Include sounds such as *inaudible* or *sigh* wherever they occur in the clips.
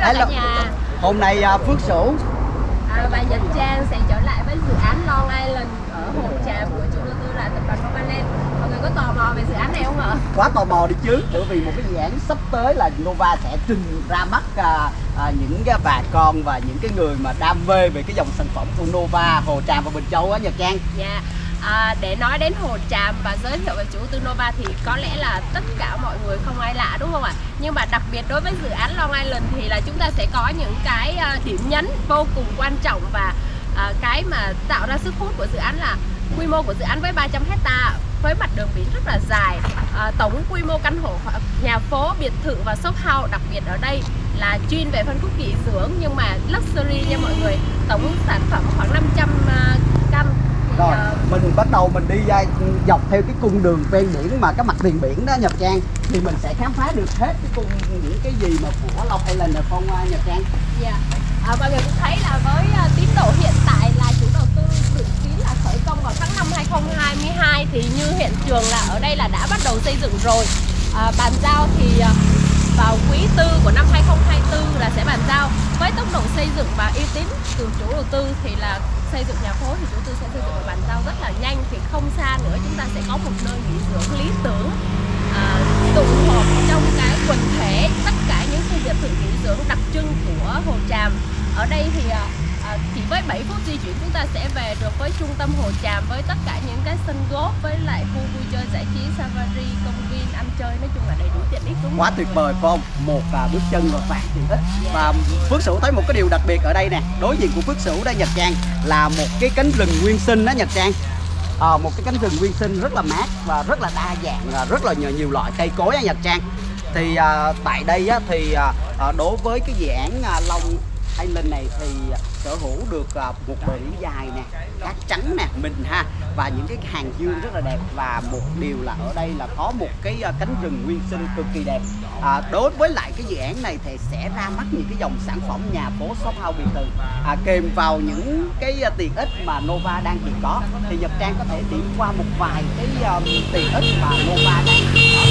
Hello. nhà Hôm nay à, Phước Sửu à, Và Nhật Trang sẽ trở lại với dự án Long Island ở Hồ Tràm của chủ đầu tư là tập đoàn Novaland Mọi người có tò mò về dự án này không ạ? quá tò mò đi chứ bởi vì một cái dự án sắp tới là Nova sẽ trình ra mắt à, à, những cái bà con và những cái người mà đam mê về cái dòng sản phẩm của Nova Hồ Tràm và Bình Châu á Nhật Trang Dạ à, Để nói đến Hồ Tràm và giới thiệu về chủ đầu tư Nova thì có lẽ là tất cả mọi người không ai lạ đúng không ạ? Nhưng mà đặc biệt đối với dự án Long Island thì là chúng ta sẽ có những cái à, điểm nhấn vô cùng quan trọng và à, cái mà tạo ra sức hút của dự án là quy mô của dự án với 300 hecta với mặt đường biển rất là dài. À, tổng quy mô căn hộ à, nhà phố biệt thự và shop house đặc biệt ở đây là chuyên về phân khúc nghỉ dưỡng nhưng mà luxury nha mọi người. Tổng sản phẩm khoảng 500 à, căn rồi mình bắt đầu mình đi à, dọc theo cái cung đường ven biển mà cái mặt tiền biển đó Nhật Trang thì mình sẽ khám phá được hết cái cung những cái gì mà của Long Island được không Nhật Trang Dạ. À, mọi người cũng thấy là với à, tiến độ hiện tại là chủ đầu tư dự kiến là khởi công vào tháng 5 2022 thì như hiện trường là ở đây là đã bắt đầu xây dựng rồi. À, bàn giao thì à, vào quý tư của năm 2024 là sẽ bàn giao. Với tốc độ xây dựng và uy tín từ chủ đầu tư thì là xây dựng nhà phố thì chủ tư sẽ xây dựng và bàn giao rất là nhanh. Thì không xa nữa chúng ta sẽ có một nơi nghỉ dưỡng lý tưởng à, tụ họp trong cái quần thể tất cả những khu biệt thự nghỉ dưỡng đặc trưng của Hồ Tràm. Ở đây thì à, à chỉ 7 phút di chuyển chúng ta sẽ về được với trung tâm Hồ Tràm với tất cả những cái sân golf với lại khu vui chơi giải trí safari công viên ăn chơi. Nói chung là đầy đủ tiện ích đúng quá tuyệt vời phải không? Một à, bước chân và vạn tiện ích và Phước Sửu thấy một cái điều đặc biệt ở đây nè. Đối diện của Phước Sửu đây Nhật Trang là một cái cánh rừng nguyên sinh đó Nhật Trang. À, một cái cánh rừng nguyên sinh rất là mát và rất là đa dạng và rất là nhiều, nhiều loại cây cối á Nhật Trang. Thì à, tại đây á, thì à, à, đối với cái dự án à, Long Island này thì sở hữu được à, một bờ biển dài nè cát trắng nè mình ha và những cái hàng dương rất là đẹp. Và một điều là ở đây là có một cái à, cánh rừng nguyên sinh cực kỳ đẹp. À, đối với lại cái dự án này thì sẽ ra mắt những cái dòng sản phẩm nhà phố shop house biệt thự. À, kèm vào những cái à, tiện ích mà Nova đang hiện có thì Nhật Trang có thể điểm qua một vài cái um, tiện ích mà Nova đang hiện có.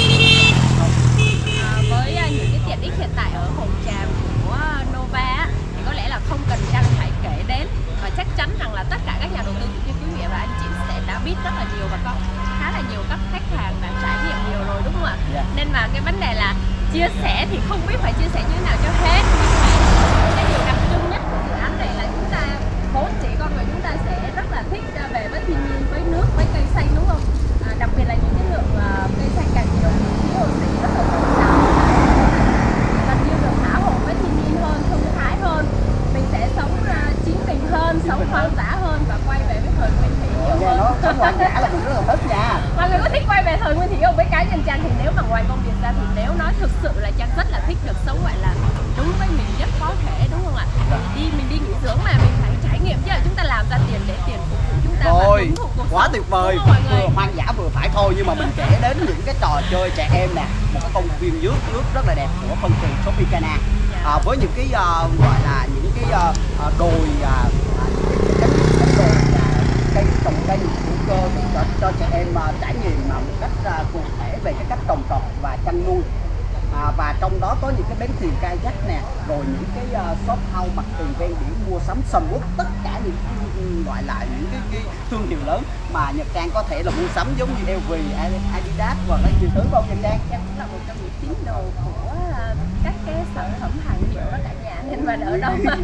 À, với những cái tiện ích hiện tại ở Hồ Tràm của Nova thì có lẽ là không cần Trang phải kể đến và chắc chắn rằng là tất cả các nhà đầu tư cũng như quý vị và anh chị sẽ đã biết rất là nhiều và có khá là nhiều các khách hàng đã trải nghiệm nhiều rồi đúng không ạ? Dạ. Nên mà cái vấn đề là chia sẻ thì không biết phải chia sẻ như thế nào cho hết nhưng mà cái điều đặc trưng nhất của dự án này là chúng ta vốn chỉ con người chúng ta sẽ rất là thích à, về với thiên nhiên với nước với cây xanh đúng không? À, đặc biệt là những cái lượng à, cây xanh càng nhiều thì khí oxy rất là dồi dào gần như được thả hồn với thiên nhiên hơn thông thái hơn mình sẽ sống à, chính mình hơn sống hoang dã hơn và quay về với thời nguyên thủy nhiều nghe nó sống hoang hơn dã là mình rất là thích nha mọi người có thích quay về thời nguyên thủy không với cá nhân trang thì nếu mà ngoài công việc ra thì nếu nói thực sự là trang rất là thích được sống gọi là đúng với mình nhất có thể đúng không ạ Mình đi mình đi nghỉ dưỡng mà mình phải trải nghiệm chứ là chúng ta làm ra tiền để tiền phục vụ chúng ta và Rồi, hưởng thụ cuộc quá sống, tuyệt vời. Vừa hoang dã vừa phải thôi Nhưng mà mình kể đến những cái trò chơi trẻ em nè. Một cái công viên nước nước rất là đẹp của phân trường Tropicana. À, Với những cái ờ, gọi là những cái ờ, đồi những cái cánh, cánh đồi à, cây trồng cây hữu cơ để cho, cho trẻ em à, trải nghiệm mà một cách à, cụ thể về cái cách trồng trọt và chăn nuôi. À, và trong đó có những cái bến thuyền kayak nè rồi những cái uh, shop house mặt tiền ven biển mua sắm sầm uất tất cả những gọi là những cái, cái thương hiệu lớn mà Nhật Trang có thể là mua sắm giống như LV, Adidas hoặc là nhiều thứ. Không Nhật Trang Trang cũng là một trong những tín đồ của à, các cái sản phẩm hàng hiệu đó cả nhà nên mà ở đâu mà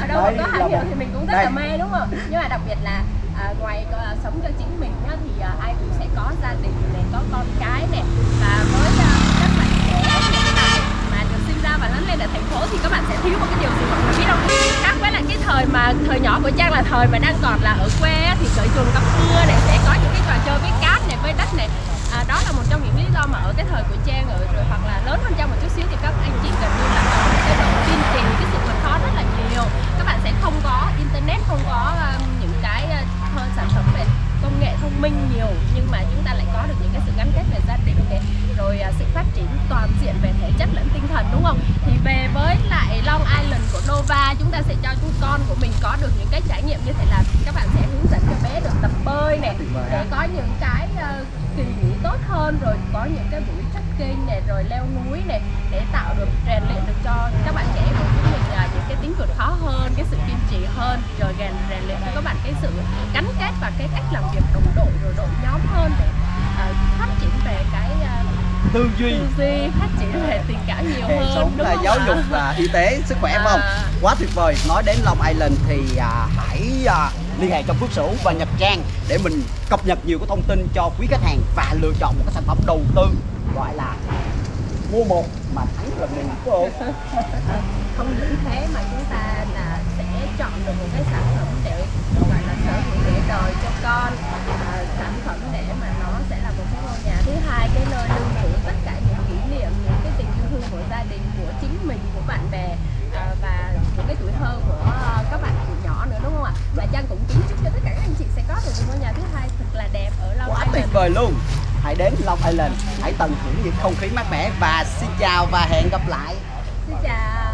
ở đâu mà có hàng hiệu thì mình cũng rất là mê đúng không? Nhưng mà đặc biệt là à, ngoài à, sống cho chính mình nhá, thì à, ai cũng sẽ có gia đình này có con cái này. Và với à, các bạn trẻ hiện tại mà được sinh ra và lớn lên ở thành phố thì các bạn sẽ thiếu một cái điều gì mọi người biết không khác với lại cái thời mà thời nhỏ của trang là thời mà đang còn là ở quê thì cởi chuồng tắm mưa này sẽ có những cái trò chơi với cát này với đất này. À, đó là một trong những lý do mà ở cái thời của trang ở rồi hoặc là lớn hơn trang một chút xíu thì các anh chị gần như là có cái độ tin trì cái sự vượt khó rất là nhiều. Các bạn sẽ không có internet không có um, những cái ờ, uh, hơn sản phẩm về công nghệ thông minh nhiều nhưng mà chúng ta lại có được những cái sự gắn kết về gia đình này rồi uh, sự phát triển toàn diện về thể chất lẫn tinh thần đúng không? Thì về với lại Long Island của Nova chúng ta sẽ cho chúng con của mình có được nghiệm như thế là các bạn sẽ hướng dẫn cho bé được tập bơi vời để có những cái uh, kỳ nghỉ tốt hơn rồi có những cái buổi trekking này rồi leo núi này để tạo được rèn luyện được cho các bạn trẻ của chúng mình cái tính vượt khó hơn cái sự kiên trì hơn rồi rèn rèn luyện cho các bạn cái sự gắn kết và cái cách làm việc đồng đội rồi đội nhóm hơn để à, phát triển về cái à, tư duy. tư duy phát triển về tình cảm nhiều hơn sống đúng là không giáo dục là y tế sức khỏe phải không? À quá tuyệt vời. Nói đến Long Island thì à, hãy à, liên hệ cho Phước Sửu và Nhật Trang để mình cập nhật nhiều cái thông tin cho quý khách hàng và lựa chọn một cái sản phẩm đầu tư gọi là mua một mà thắng là mình đúng không? *laughs* Không những thế mà chúng ta là sẽ chọn được một cái sản phẩm để gọi là sở hữu để đời cho con à, sản phẩm để mà nó sẽ là một cái ngôi nhà. Thứ hai cái nơi lưu trữ tất cả những kỷ niệm những cái tình yêu thương của gia đình của chính mình của bạn bè và của cái tuổi thơ của à, các bạn tuổi nhỏ nữa đúng không ạ? Và Trang cũng kính chúc cho tất cả các anh chị sẽ có được một ngôi nhà thứ hai thật là đẹp ở Long quá tuyệt Island vời luôn. Hãy đến Long Island hãy tận hưởng những không khí mát mẻ và xin chào và hẹn gặp lại. Xin chào